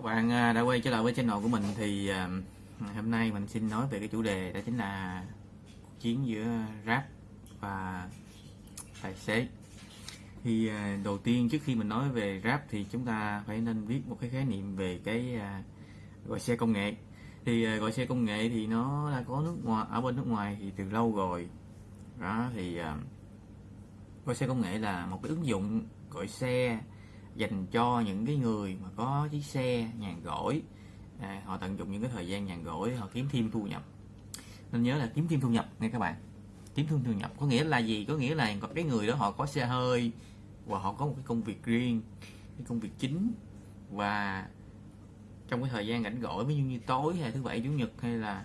các bạn à, đã quay trở lại với channel của mình thì à, hôm nay mình xin nói về cái chủ đề đó chính là cuộc chiến giữa rap và tài xế. Thì à, đầu tiên trước khi mình nói về rap thì chúng ta phải nên biết một cái khái niệm về cái gọi xe công nghệ. Thì gọi xe công nghệ thì nó đã có nước ngoài, ở bên nước ngoài thì từ lâu rồi. Đó, thì gọi xe công nghệ là một cái ứng dụng gọi xe dành cho những cái người mà có chiếc xe nhàn rỗi. À, họ tận dụng những cái thời gian nhàn rỗi họ kiếm thêm thu nhập. Nên nhớ là kiếm thêm thu nhập nha các bạn. Kiếm thêm thu nhập có nghĩa là gì? Có nghĩa là cái người đó họ có xe hơi và họ có một cái công việc riêng cái công việc chính. Và trong cái thời gian rảnh rỗi ví dụ như tối hay thứ bảy chủ nhật hay là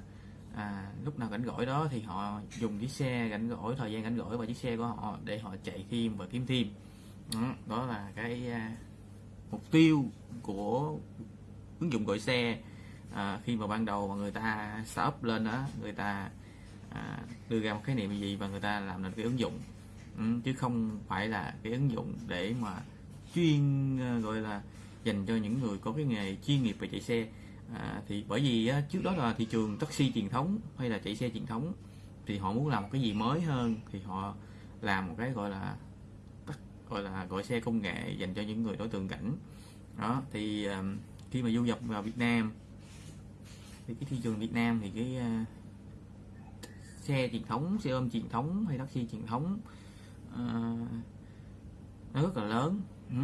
à, lúc nào rảnh rỗi đó thì họ dùng chiếc xe rảnh rỗi thời gian rảnh rỗi và chiếc xe của họ để họ chạy thêm và kiếm thêm. Đó, đó là cái à, mục tiêu của ứng dụng gọi xe à, khi mà ban đầu mà người ta start lên đó người ta à, đưa ra một khái niệm gì và người ta làm nên cái ứng dụng. Ừ, chứ không phải là cái ứng dụng để mà chuyên à, gọi là dành cho những người có cái nghề chuyên nghiệp về chạy xe. À, thì bởi vì á, trước đó là thị trường taxi truyền thống hay là chạy xe truyền thống thì họ muốn làm một cái gì mới hơn thì họ làm một cái gọi là gọi là gọi xe công nghệ dành cho những người đối tượng cảnh đó thì khi mà du nhập vào Việt Nam thì cái thị trường Việt Nam thì cái uh, xe truyền thống xe ôm truyền thống hay taxi truyền thống uh, nó rất là lớn ừ.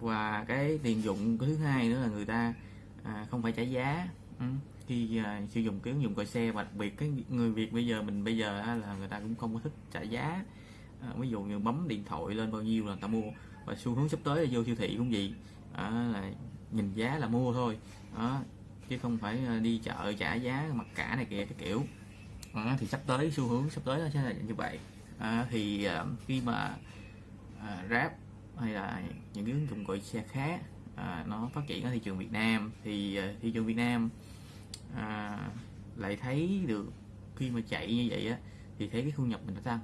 và cái tiền dụng cái thứ hai nữa là người ta à, không phải trả giá ừ. khi à, sử dụng cái ứng dụng gọi xe và đặc biệt cái người Việt bây giờ mình bây giờ á, là người ta cũng không có thích trả giá à, ví dụ như bấm điện thoại lên bao nhiêu là người ta mua và xu hướng sắp tới là vô siêu thị cũng vậy, à, là nhìn giá là mua thôi. À, chứ không phải à, đi chợ trả giá mặc cả này kia cái kiểu. À, thì sắp tới xu hướng sắp tới nó sẽ là như vậy. À, thì à, khi mà à, rap hay là những cái ứng dụng gọi xe khác à, nó phát triển ở thị trường Việt Nam thì à, thị trường Việt Nam à, lại thấy được khi mà chạy như vậy á thì thấy cái thu nhập mình nó tăng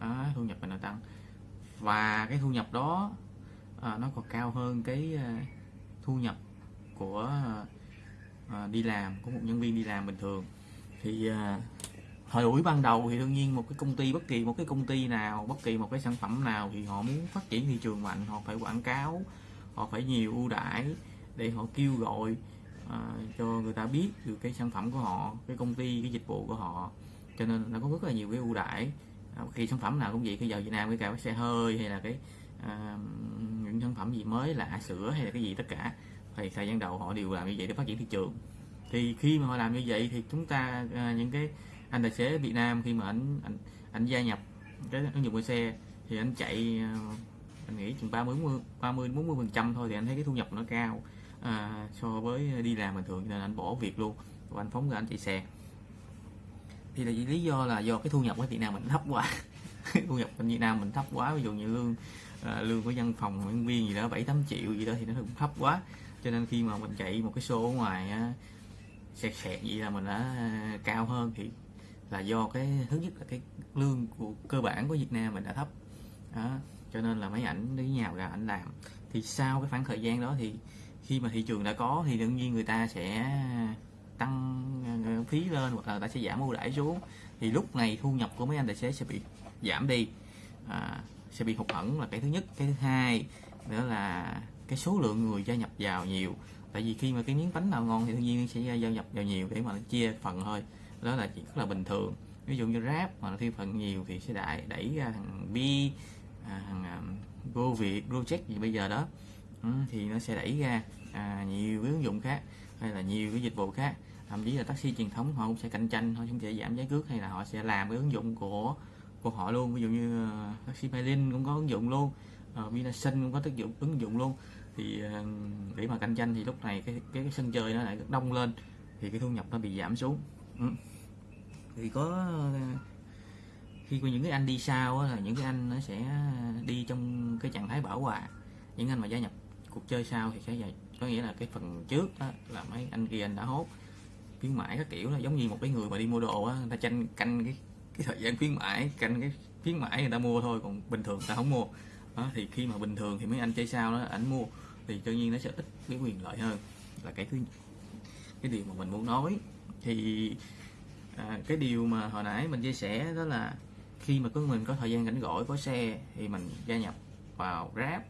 đó, thu nhập mình nó tăng. Và cái thu nhập đó à, nó còn cao hơn cái à, thu nhập của à, đi làm của một nhân viên đi làm bình thường. Thì à, thời buổi ban đầu thì đương nhiên một cái công ty bất kỳ một cái công ty nào bất kỳ một cái sản phẩm nào thì họ muốn phát triển thị trường mạnh họ phải quảng cáo họ phải nhiều ưu đãi để họ kêu gọi à, cho người ta biết được cái sản phẩm của họ cái công ty cái dịch vụ của họ. Cho nên nó có rất là nhiều cái ưu đãi. Ờ, khi sản phẩm nào cũng vậy cái giờ Việt Nam cái cả cái xe hơi hay là cái à, những sản phẩm gì mới lạ sữa hay là cái gì tất cả thì thời gian đầu họ đều làm như vậy để phát triển thị trường. Thì khi mà họ làm như vậy thì chúng ta à, những cái anh tài xế Việt Nam khi mà anh anh anh gia nhập cái ứng dụng của xe thì anh chạy anh nghĩ chừng 30 40 30 40 phần trăm thôi thì anh thấy cái thu nhập nó cao à, so với đi làm bình thường nên anh bỏ việc luôn. Và anh phóng ra anh chạy xe thì là lý do là do cái thu nhập ở Việt Nam mình thấp quá. Thu nhập ở Việt Nam mình thấp quá ví dụ như lương à, lương của văn phòng nhân viên gì đó bảy tám triệu gì đó thì nó cũng thấp quá. Cho nên khi mà mình chạy một cái show ở ngoài á, sẹt sẹt gì là mình đã à, cao hơn thì là do cái thứ nhất là cái lương của cơ bản của Việt Nam mình đã thấp. Đó. cho nên là mấy ảnh đi nhào ra ảnh làm. Thì sau cái khoảng thời gian đó thì khi mà thị trường đã có thì đương nhiên người ta sẽ tăng ờ, ờ, phí lên hoặc là ta sẽ giảm ưu đãi xuống thì lúc này thu nhập của mấy anh tài xế sẽ bị giảm đi. À, sẽ bị hụt hẫng là cái thứ nhất. Cái thứ hai nữa là cái số lượng người gia nhập vào nhiều. Tại vì khi mà cái miếng bánh nào ngon thì đương nhiên sẽ gia nhập vào nhiều để mà chia phần thôi. Đó là chuyện rất là bình thường. Ví dụ như rap mà nó thêm phần nhiều thì sẽ đại đẩy ra thằng bi à, thằng um, go việt check gì bây giờ đó. Ừ, thì nó sẽ đẩy ra à, nhiều cái ứng dụng khác hay là nhiều cái dịch vụ khác. Thậm chí là taxi truyền thống họ cũng sẽ cạnh tranh họ cũng sẽ giảm giá cước hay là họ sẽ làm cái ứng dụng của của họ luôn. Ví dụ như uh, taxi berlin cũng có ứng dụng luôn ờ, uh, Vinasun cũng có tác dụng ứng dụng luôn. Thì uh, để mà cạnh tranh thì lúc này cái cái, cái sân chơi nó lại đông lên thì cái thu nhập nó bị giảm xuống. Ừ. thì có uh, khi có những cái anh đi sau là những cái anh nó sẽ đi trong cái trạng thái bảo hòa những anh mà gia nhập cuộc chơi sau thì sẽ vậy có nghĩa là cái phần trước đó, là mấy anh kia anh đã hốt khuyến mãi các kiểu là giống như một cái người mà đi mua đồ á người ta tranh canh cái cái thời gian khuyến mãi canh cái khuyến mãi người ta mua thôi còn bình thường ta không mua. Đó, thì khi mà bình thường thì mấy anh chơi sao đó ảnh mua thì tự nhiên nó sẽ ít cái quyền lợi hơn. Là cái thứ cái điều mà mình muốn nói thì à, cái điều mà hồi nãy mình chia sẻ đó là khi mà có mình có thời gian rảnh rỗi có xe thì mình gia nhập vào Grab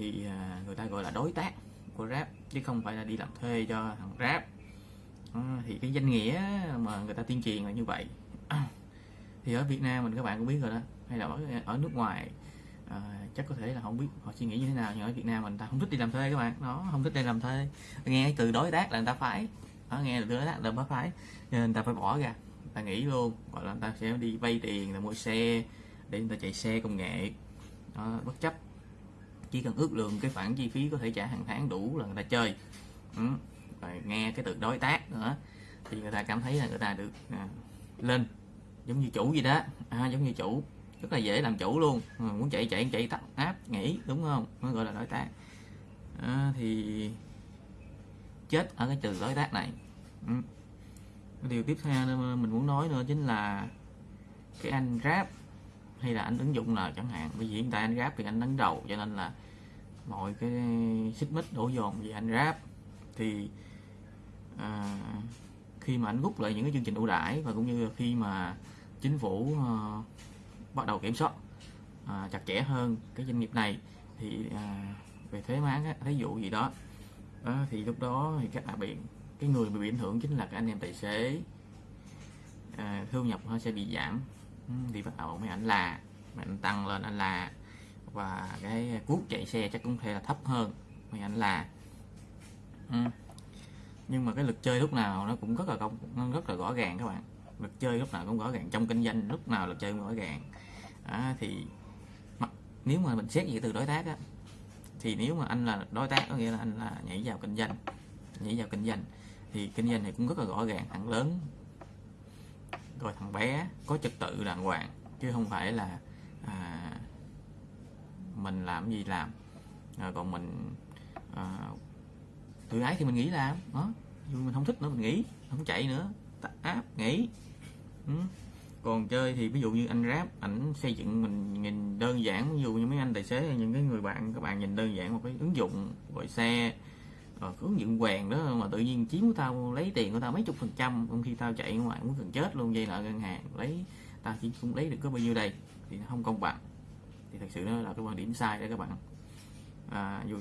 thì à, người ta gọi là đối tác của Grab chứ không phải là đi làm thuê cho thằng Grab thì cái danh nghĩa mà người ta tuyên truyền là như vậy. Thì ở Việt Nam mình các bạn cũng biết rồi đó hay là ở, ở nước ngoài à, chắc có thể là không biết họ suy nghĩ như thế nào nhưng ở Việt Nam mình ta không thích đi làm thuê các bạn. Nó không thích đi làm thuê. Nghe từ đối tác là người ta phải. Đó, nghe từ đối tác là người ta phải nên người ta phải bỏ ra. Ta nghĩ luôn. Gọi là người ta sẽ đi vay tiền là mua xe để người ta chạy xe công nghệ. Đó, bất chấp chỉ cần ước lượng cái khoản chi phí có thể trả hàng tháng đủ là người ta chơi. Ừ. rồi nghe cái từ đối tác nữa thì người ta cảm thấy là người ta được à, lên giống như chủ gì đó. À, giống như chủ rất là dễ làm chủ luôn. À, muốn chạy chạy chạy tắt áp nghỉ đúng không? Mới gọi là đối tác. À, thì chết ở cái từ đối tác này. Ừ. điều tiếp theo mình muốn nói nữa chính là cái anh rap hay là anh ứng dụng nào chẳng hạn bởi vì hiện tại anh ráp thì anh đứng đầu cho nên là mọi cái xích mích đổ dồn về anh ráp. Thì à, khi mà anh rút lại những cái chương trình ưu đãi và cũng như khi mà chính phủ à, bắt đầu kiểm soát à, chặt chẽ hơn cái doanh nghiệp này thì à, về thuế má thí dụ gì đó à, thì lúc đó thì các bạn bị cái người bị ảnh hưởng chính là các anh em tài xế à, thu nhập nó sẽ bị giảm đi bắt đầu mấy anh là mấy anh tăng lên anh là và cái cuốc chạy xe chắc cũng thể là thấp hơn. Mấy anh là ừ. nhưng mà cái lực chơi lúc nào nó cũng rất là công nó rất là rõ ràng các bạn. Lực chơi lúc nào cũng rõ ràng. Trong kinh doanh lúc nào lực chơi cũng rõ ràng. À, thì nếu mà mình xét về từ đối tác á thì nếu mà anh là đối tác có nghĩa là anh là nhảy vào kinh doanh nhảy vào kinh doanh thì kinh doanh này cũng rất là rõ ràng thẳng lớn rồi thằng bé có trật tự đàng hoàng chứ không phải là à, mình làm gì làm. À, còn mình à, tự ái thì mình nghĩ làm đó. Mình không thích nữa mình nghĩ không chạy nữa. Tắt áp nghỉ ừ. còn chơi thì ví dụ như anh rap ảnh xây dựng mình nhìn đơn giản ví dụ như mấy anh tài xế những cái người bạn các bạn nhìn đơn giản một cái ứng dụng gọi xe rồi hướng dẫn quèn đó mà tự nhiên chiếm của tao lấy tiền của tao mấy chục phần trăm trong khi tao chạy ngoài muốn cần chết luôn dây nợ ngân hàng lấy tao chỉ cũng lấy được có bao nhiêu đây thì nó không công bằng. Thì thật sự đó là cái quan điểm sai đấy các bạn. À, dù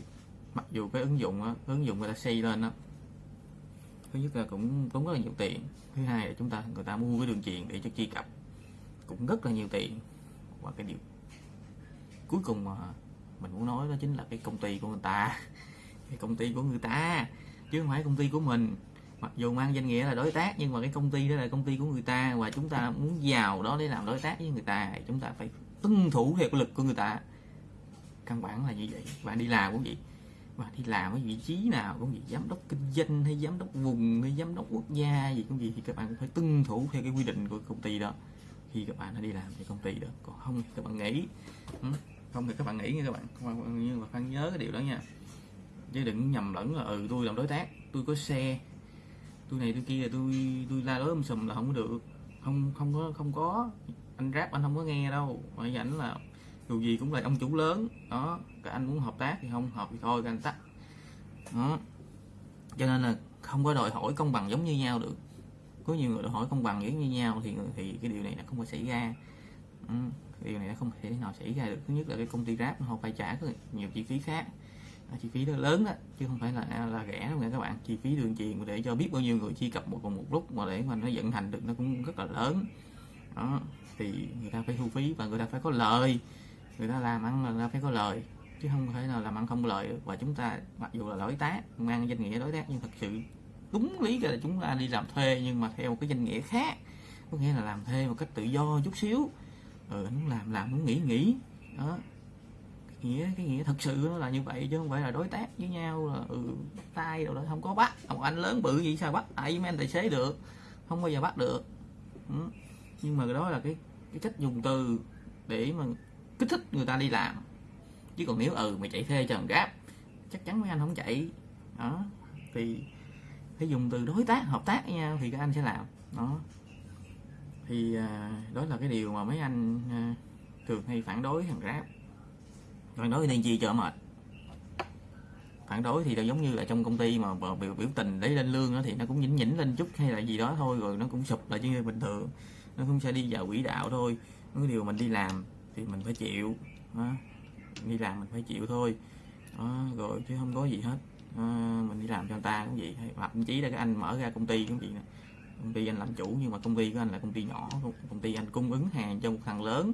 mặc dù cái ứng dụng đó, ứng dụng người ta xây lên đó thứ nhất là cũng tốn rất là nhiều tiền thứ hai là chúng ta người ta mua cái đường truyền để cho truy cập cũng rất là nhiều tiền. Và cái điều cuối cùng mà mình muốn nói đó chính là cái công ty của người ta công ty của người ta, chứ không phải công ty của mình. Mặc dù mang danh nghĩa là đối tác, nhưng mà cái công ty đó là công ty của người ta, và chúng ta muốn vào đó để làm đối tác với người ta, thì chúng ta phải tuân thủ theo lực của người ta. Căn bản là như vậy. Bạn đi làm cũng vậy. Và đi làm cái vị trí nào cũng vậy. Giám đốc kinh doanh hay giám đốc vùng hay giám đốc quốc gia gì cũng vậy, thì các bạn cũng phải tuân thủ theo cái quy định của công ty đó. Khi các bạn đã đi làm thì công ty đó, còn không thì các bạn nghĩ không thì các bạn nghĩ nha các bạn. Nhưng mà phải nhớ cái điều đó nha chứ đừng nhầm lẫn là ừ tôi làm đối tác tôi có xe tôi này tôi kia tôi tôi la lớn um sùm là không có được. Không không có không có. Anh rap anh không có nghe đâu. Mà ảnh là dù gì cũng là ông chủ lớn. Đó các anh muốn hợp tác thì không hợp thì thôi các anh tắt. Đó. Cho nên là không có đòi hỏi công bằng giống như nhau được. Có nhiều người đòi hỏi công bằng giống như nhau thì thì cái điều này là không có xảy ra. Ừ, điều này nó không thể nào xảy ra được. Thứ nhất là cái công ty rap họ phải trả nhiều chi phí khác chi phí đó lớn đó chứ không phải là à, là rẻ đâu nha các bạn. Chi phí đường truyền để cho biết bao nhiêu người truy cập một cùng một lúc mà để mà nó vận hành được nó cũng rất là lớn. Đó thì người ta phải thu phí và người ta phải có lời. Người ta làm ăn là người ta phải có lời chứ không thể nào làm ăn không lợi và chúng ta mặc dù là đối tác mang danh nghĩa đối tác nhưng thật sự đúng lý là chúng ta đi làm thuê nhưng mà theo cái danh nghĩa khác. Có nghĩa là làm thuê một cách tự do chút xíu. Ừ, muốn làm làm muốn nghỉ nghỉ. Đó nghĩa cái nghĩa thật sự nó là như vậy chứ không phải là đối tác với nhau là ừ tay đâu đó không có bắt. Ông anh lớn bự gì sao bắt tại mấy anh tài xế được? Không bao giờ bắt được. Ừ. nhưng mà đó là cái cái cách dùng từ để mà kích thích người ta đi làm. Chứ còn nếu ừ mày chạy thuê cho thằng gáp chắc chắn mấy anh không chạy. Đó. Thì phải dùng từ đối tác hợp tác với nhau thì các anh sẽ làm. Đó. Thì à, đó là cái điều mà mấy anh à, thường hay phản đối thằng rap phản đối nên chi cho mệt phản đối thì là giống như là trong công ty mà biểu, biểu tình để lên lương đó thì nó cũng nhỉnh nhỉnh lên chút hay là gì đó thôi rồi nó cũng sụp lại như bình thường. Nó cũng sẽ đi vào quỹ đạo thôi. Cái điều mình đi làm thì mình phải chịu đó. đi làm mình phải chịu thôi. Đó, rồi chứ không có gì hết. À, mình đi làm cho người ta cũng vậy. Hoặc thậm chí là cái anh mở ra công ty cũng vậy nè. Công ty anh làm chủ nhưng mà công ty của anh là công ty nhỏ công ty anh cung ứng hàng cho một thằng lớn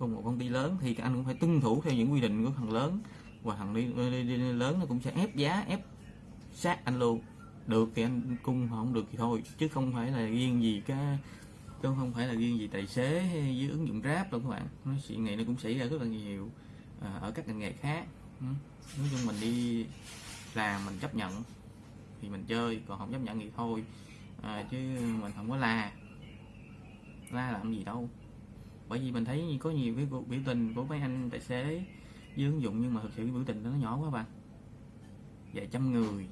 một công ty lớn thì anh cũng phải tuân thủ theo những quy định của thằng lớn. Và thằng đi, đi, đi, đi lớn nó cũng sẽ ép giá ép sát anh luôn. Được thì anh cung không được thì thôi chứ không phải là riêng gì cái chứ không phải là riêng gì tài xế hay với ứng dụng grab đâu các bạn. Nó chuyện này nó cũng xảy ra rất là nhiều à, ở các ngành nghề khác. Ừ, nói chung mình đi làm mình chấp nhận thì mình chơi còn không chấp nhận thì thôi. À, chứ mình không có la la làm gì đâu bởi vì mình thấy có nhiều cái biểu tình của mấy anh tài xế dưới ứng dụng nhưng mà thực sự biểu tình đó nó nhỏ quá bạn. Vài trăm người.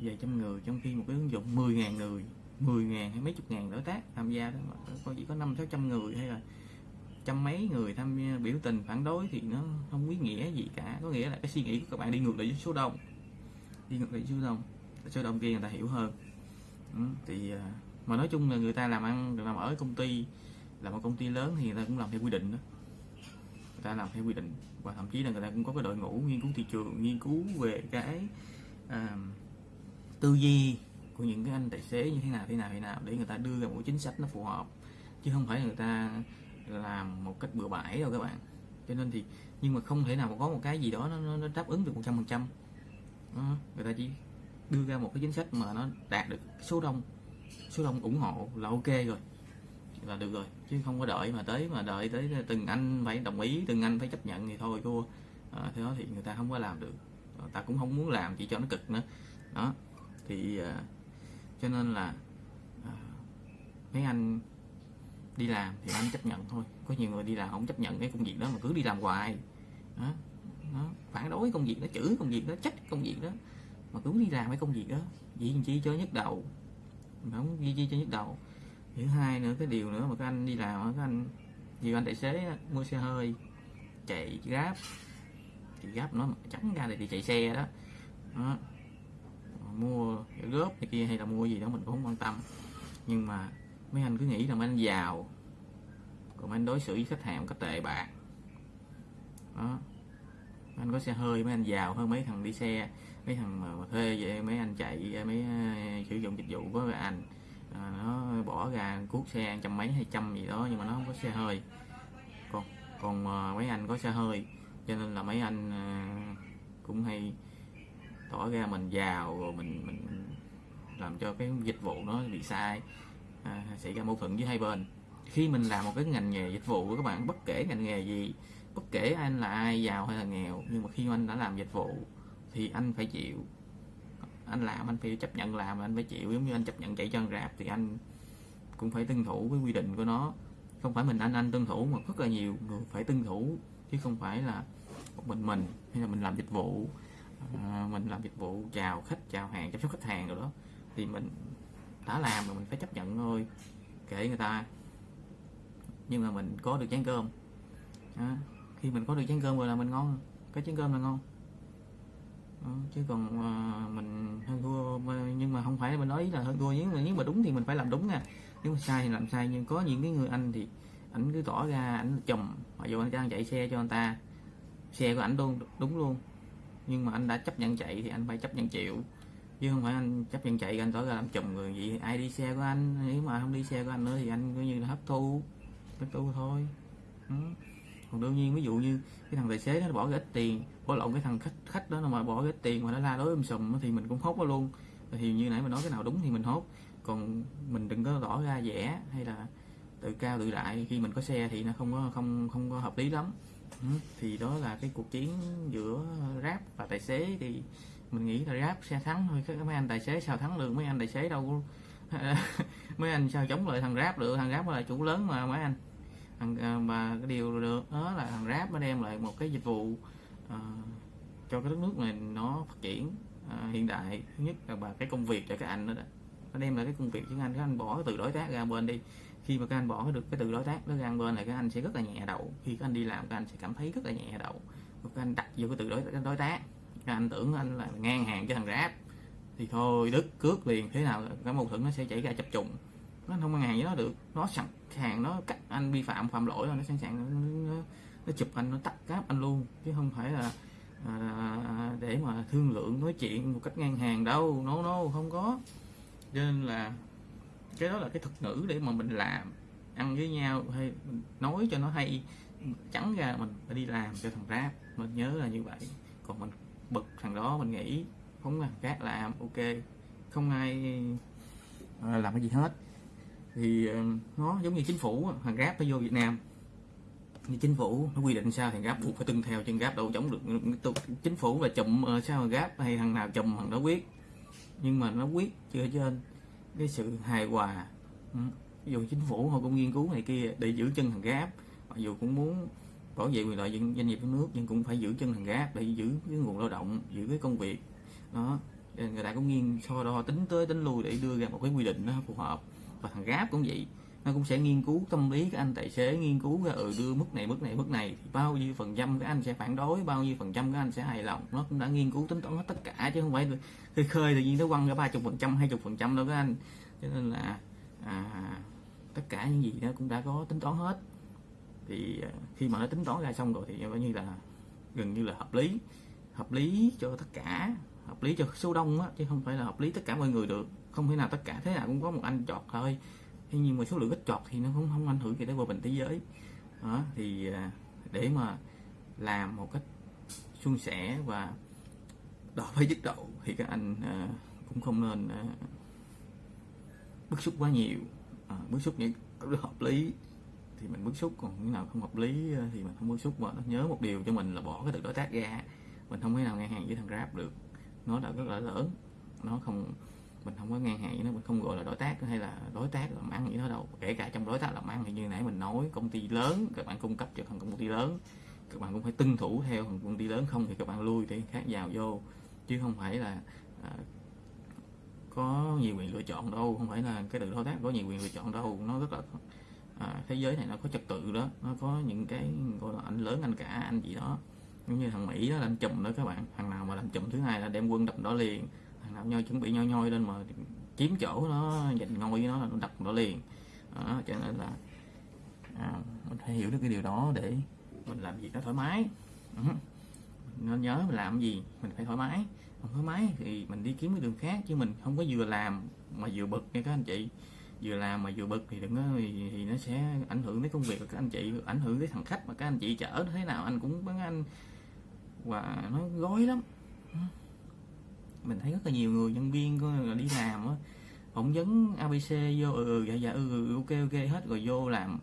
Vài trăm người trong khi một cái ứng dụng 10.000 người 10 ngàn hay mấy chục ngàn đối tác tham gia đó mà có chỉ có năm sáu trăm người hay là trăm mấy người tham gia biểu tình phản đối thì nó không ý nghĩa gì cả. Có nghĩa là cái suy nghĩ của các bạn đi ngược lại với số đông. Đi ngược lại với số đông. Số đông kia người ta hiểu hơn. Ừ, thì à, mà nói chung là người ta làm ăn được làm ở công ty là một công ty lớn thì người ta cũng làm theo quy định đó. Người ta làm theo quy định. Và thậm chí là người ta cũng có cái đội ngũ nghiên cứu thị trường nghiên cứu về cái à, tư duy của những cái anh tài xế như thế nào thế nào thế nào để người ta đưa ra một chính sách nó phù hợp. Chứ không phải người ta làm một cách bừa bãi đâu các bạn. Cho nên thì nhưng mà không thể nào có một cái gì đó nó, nó đáp ứng được một trăm phần trăm. Người ta chỉ đưa ra một cái chính sách mà nó đạt được số đông số đông ủng hộ là ok rồi là được rồi. Chứ không có đợi mà tới mà đợi tới từng anh phải đồng ý từng anh phải chấp nhận thì thôi cô à, thế đó thì người ta không có làm được. À, ta cũng không muốn làm chỉ cho nó cực nữa. Đó. Thì à, cho nên là à, mấy anh đi làm thì anh chấp nhận thôi. Có nhiều người đi làm không chấp nhận cái công việc đó mà cứ đi làm hoài. Đó, nó phản đối công việc nó chửi công việc đó trách công việc đó. Mà cứ đi làm cái công việc đó vì chi cho nhức đầu. Không gì chi cho nhức đầu thứ hai nữa cái điều nữa mà các anh đi làm các anh nhiều anh tài xế mua xe hơi chạy grab. Thì grab nó trắng ra thì chạy xe đó, đó. Mua góp này kia hay là mua gì đó mình cũng không quan tâm. Nhưng mà mấy anh cứ nghĩ là mấy anh giàu còn mấy anh đối xử với khách hàng một cách tệ bạc. Đó. Mấy anh có xe hơi mấy anh giàu hơn mấy thằng đi xe mấy thằng mà thuê vậy mấy anh chạy mấy ờ, sử dụng dịch vụ của anh à, nó bỏ ra cuốc xe trăm mấy hai trăm gì đó nhưng mà nó không có xe hơi. Còn còn uh, mấy anh có xe hơi cho nên là mấy anh uh, cũng hay tỏ ra mình giàu rồi mình mình làm cho cái dịch vụ nó bị sai à, xảy ra mâu thuẫn với hai bên. Khi mình làm một cái ngành nghề dịch vụ của các bạn bất kể ngành nghề gì bất kể anh là ai giàu hay là nghèo nhưng mà khi anh đã làm dịch vụ thì anh phải chịu anh làm anh phải chấp nhận làm anh phải chịu giống như anh chấp nhận chạy chân rạp thì anh cũng phải tuân thủ với quy định của nó. Không phải mình anh anh tuân thủ mà rất là nhiều người phải tuân thủ chứ không phải là một mình mình hay là mình làm dịch vụ à, mình làm dịch vụ chào khách chào hàng chăm sóc khách hàng rồi đó. Thì mình đã làm rồi mình phải chấp nhận thôi kể người ta. Nhưng mà mình có được chén cơm. À, khi mình có được chén cơm rồi là mình ngon cái chén cơm là ngon chứ còn uh, mình hơn thua nhưng mà không phải mình nói là hơn thua. Nếu mà nếu mà đúng thì mình phải làm đúng nha. Nếu mà sai thì làm sai nhưng có những cái người anh thì ảnh cứ tỏ ra ảnh chùm mặc dù anh đang chạy xe cho anh ta. Xe của ảnh luôn đúng luôn. Nhưng mà anh đã chấp nhận chạy thì anh phải chấp nhận chịu. Chứ không phải anh chấp nhận chạy anh tỏ ra làm chùm người vậy ai đi xe của anh nếu mà không đi xe của anh nữa thì anh coi như là hấp thu hấp thu thôi. Ừ còn đương nhiên, ví dụ như cái thằng tài xế nó bỏ cái ít tiền, bỏ lộn cái thằng khách khách đó mà bỏ cái ít tiền mà nó la đối um sùm thì mình cũng hốt nó luôn. Thì như nãy mình nói, cái nào đúng thì mình hốt. Còn mình đừng có tỏ ra rẻ hay là tự cao tự đại. Khi mình có xe thì nó không có, không không có hợp lý lắm. Ừ. thì đó là cái cuộc chiến giữa rap và tài xế. Thì mình nghĩ là rap xe thắng thôi. Các mấy anh tài xế sao thắng được? Mấy anh tài xế đâu mấy anh sao chống lại thằng rap được? Thằng rap là chủ lớn mà, mấy anh và cái điều được đó là thằng rap nó đem lại một cái dịch vụ uh, cho cái đất nước này nó phát triển uh, hiện đại. Thứ nhất là bà cái công việc cho các anh đó, đó. Nó đem lại cái công việc cho anh các anh bỏ cái từ đối tác ra bên đi. Khi mà các anh bỏ được cái từ đối tác nó ra bên này các anh sẽ rất là nhẹ đầu. Khi các anh đi làm các anh sẽ cảm thấy rất là nhẹ đầu. Các anh đặt vô cái từ đối, đối tác. Các anh tưởng anh là ngang hàng với thằng rap. Thì thôi đứt cướp liền. Thế nào cái mâu thuẫn nó sẽ chảy ra chập trùng nó không ngăn hàng với nó được. Nó sẵn sàng nó cắt anh vi phạm phạm lỗi rồi nó sẵn sàng nó, nó, nó chụp anh nó tắt cáp anh luôn. Chứ không phải là à, để mà thương lượng nói chuyện một cách ngang hàng đâu. No no không có. Cho nên là cái đó là cái thuật ngữ để mà mình làm. Ăn với nhau hay nói cho nó hay trắng ra mình phải đi làm cho thằng rap. Mình nhớ là như vậy. Còn mình bực thằng đó mình nghĩ không là khác làm ok. Không ai à, làm cái gì hết thì ờ, nó giống như chính phủ thằng grab nó vô Việt Nam. Như chính phủ nó quy định sao thì gáp buộc phải tuân theo chân gáp đâu chống được. Chính phủ là chùm ờ, sao grab gáp hay thằng nào chùm thằng đó quyết. Nhưng mà nó quyết chưa trên cái sự hài hòa ừ, dù chính phủ họ cũng nghiên cứu này kia để giữ chân thằng gáp mặc dù cũng muốn bảo vệ quyền lợi doanh nghiệp trong nước, nhưng cũng phải giữ chân thằng gáp để giữ cái nguồn lao động, giữ cái công việc. Đó người ta cũng nghiên so đo tính tới tính lui để đưa ra một cái quy định nó phù hợp và thằng gáp cũng vậy. Nó cũng sẽ nghiên cứu tâm lý các anh tài xế nghiên cứu ra ừ đưa mức này mức này mức này thì bao nhiêu phần trăm các anh sẽ phản đối bao nhiêu phần trăm các anh sẽ hài lòng. Nó cũng đã nghiên cứu tính toán hết tất cả chứ không phải khơi khơi tự nhiên nó quăng ra ba chục phần trăm hai chục phần trăm đâu các anh. Cho nên là à, tất cả những gì nó cũng đã có tính toán hết. Thì à, khi mà nó tính toán ra xong rồi thì coi như là gần như là hợp lý. Hợp lý cho tất cả hợp lý cho số đông á chứ không phải là hợp lý tất cả mọi người được không thể nào tất cả thế nào cũng có một anh chọt thôi. Thế nhưng mà số lượng ít chọt thì nó cũng không ảnh hưởng gì tới hòa bình thế giới. Đó, thì à, để mà làm một cách suôn sẻ và đòi với dứt độ thì các anh à, cũng không nên à, bức xúc quá nhiều. À, bức xúc những hợp lý thì mình bức xúc còn những nào không hợp lý à, thì mình không bức xúc. Mà nó nhớ một điều cho mình là bỏ cái từ đối tác ra. Mình không thể nào ngang hàng với thằng grab được. Nó đã rất là lớn nó không mình không có ngang hàng với nó mình không gọi là đối tác hay là đối tác làm ăn gì đó đâu. Kể cả trong đối tác làm ăn thì như nãy mình nói công ty lớn các bạn cung cấp cho thằng công ty lớn. Các bạn cũng phải tuân thủ theo thằng công ty lớn không thì các bạn lui thì khác vào vô. Chứ không phải là à, có nhiều quyền lựa chọn đâu không phải là cái từ đối tác có nhiều quyền lựa chọn đâu. Nó rất là à, thế giới này nó có trật tự đó nó có những cái gọi là anh lớn anh cả anh gì đó. Giống như thằng mỹ đó là anh chùm đó các bạn thằng nào mà làm chùm thứ hai là đem quân đập đó liền làm nào nhoi chuẩn bị nhoi nhoi lên mà chiếm chỗ nó giành ngôi với nó đặt nó đập nó liền. Đó, cho nên là à, mình phải hiểu được cái điều đó để mình làm việc nó thoải mái. Ừ. nên nhớ mình làm gì mình phải thoải mái. Không thoải mái thì mình đi kiếm cái đường khác chứ mình không có vừa làm mà vừa bực nha các anh chị. Vừa làm mà vừa bực thì đừng có thì, thì nó sẽ ảnh hưởng đến công việc của các anh chị ảnh hưởng đến thằng khách mà các anh chị chở thế nào anh cũng bán anh và nó gói lắm. Ừ mình thấy rất là nhiều người nhân viên là đi làm á phỏng vấn abc vô ừ, ừ dạ dạ ừ, ừ, ừ ok ok hết rồi vô làm.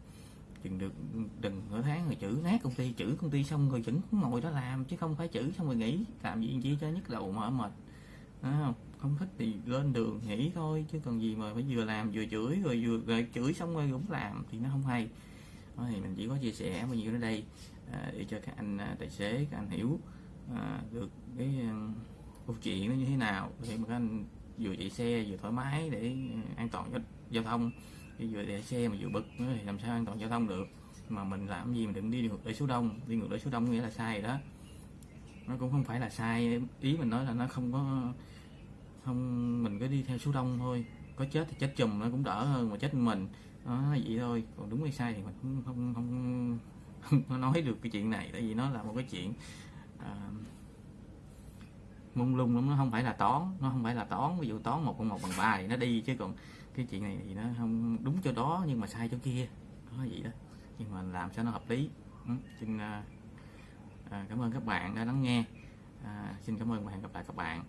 Chừng được đừng nửa tháng rồi chữ nát công ty chữ công ty xong rồi vẫn ngồi đó làm chứ không phải chữ xong rồi nghỉ. Làm gì chỉ cho nhức đầu mà mệt. Không? Không thích thì lên đường nghỉ thôi chứ còn gì mà phải vừa làm vừa chửi rồi vừa rồi chửi xong rồi cũng làm thì nó không hay. Thôi thì mình chỉ có chia sẻ bao nhiêu ở đây à, để cho các anh à, tài xế các anh hiểu à, được cái câu chuyện nó như thế nào? Để mà các anh vừa chạy xe vừa thoải mái để ừ, an toàn cho giao thông. Vừa chạy xe mà vừa bực nữa thì làm sao an toàn giao thông được? Mà mình làm gì mình đừng đi ngược lại số đông? Đi ngược lại số đông nghĩa là sai đó. Nó cũng không phải là sai. Ý mình nói là nó không có không mình cứ đi theo số đông thôi. Có chết thì chết chùm nó cũng đỡ hơn mà chết mình. Nó vậy thôi. Còn đúng hay sai thì mình không không không, không, không nói được cái chuyện này. Tại vì nó là một cái chuyện uh, mông lung lắm nó không phải là toán nó không phải là toán ví dụ toán một cộng một bằng ba thì nó đi chứ còn cái chuyện này thì nó không đúng cho đó nhưng mà sai chỗ kia có vậy đó. Nhưng mà làm cho nó hợp lý. Ừ. xin à, à, cảm ơn các bạn đã lắng nghe. À, xin cảm ơn và hẹn gặp lại các bạn.